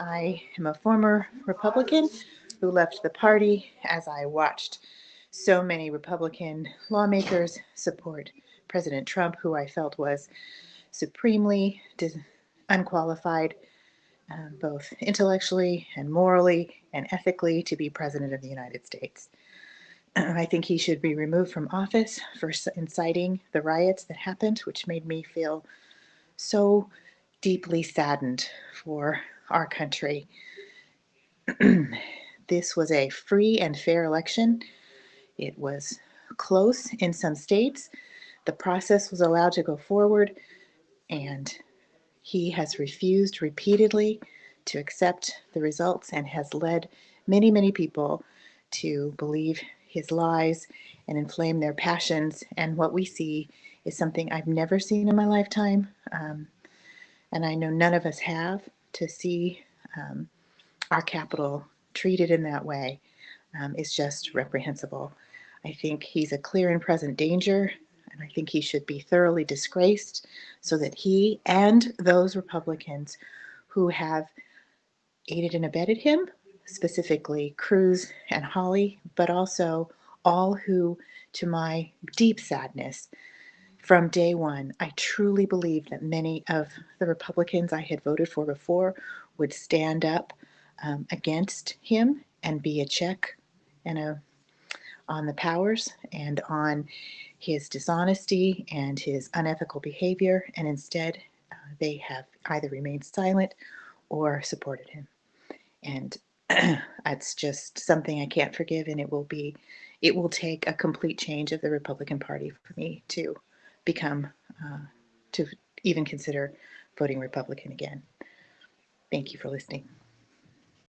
I am a former Republican who left the party as I watched so many Republican lawmakers support President Trump, who I felt was supremely unqualified, uh, both intellectually and morally and ethically, to be President of the United States. I think he should be removed from office for inciting the riots that happened, which made me feel so deeply saddened for our country. this was a free and fair election. It was close in some states. The process was allowed to go forward, and he has refused repeatedly to accept the results and has led many, many people to believe his lies and inflame their passions. And what we see is something I've never seen in my lifetime. Um, and I know none of us have, to see um, our Capitol treated in that way um, is just reprehensible. I think he's a clear and present danger, and I think he should be thoroughly disgraced so that he and those Republicans who have aided and abetted him, specifically Cruz and Hawley, but also all who, to my deep sadness, from day one, I truly believed that many of the Republicans I had voted for before would stand up um, against him and be a check and a on the powers and on his dishonesty and his unethical behavior, and instead uh, they have either remained silent or supported him. And that's just something I can't forgive, and it will be, it will take a complete change of the Republican Party for me to become, uh, to even consider voting Republican again. Thank you for listening.